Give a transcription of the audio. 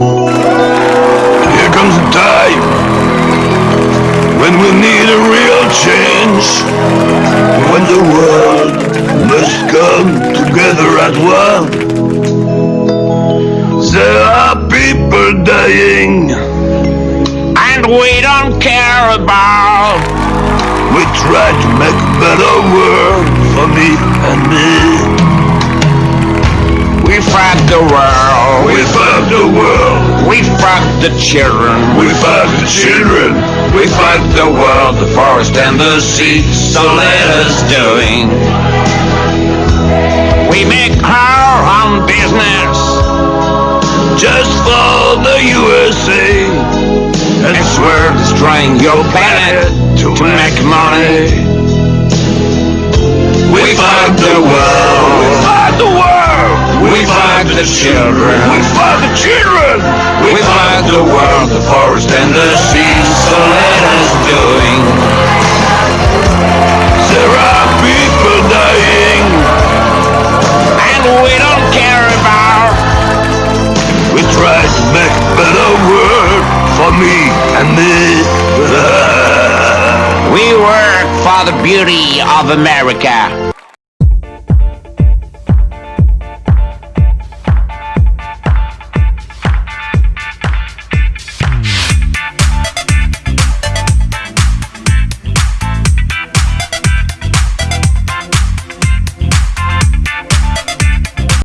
Here comes a time when we need a real change, when the world must come together as one. There are people dying, and we don't care about. We try to make a better world for me and me. The children. We fight the children. We fight the world, the forest and the sea. So let us doing. We make our own business just for the USA. And we swear destroying your planet to, to make money. We fight the world. We fight the world. We fight the children. We fight the children. We the world, the forest and the sea. So let us doing. There are people dying, and we don't care about. We try to make a better world for me and me. we work for the beauty of America.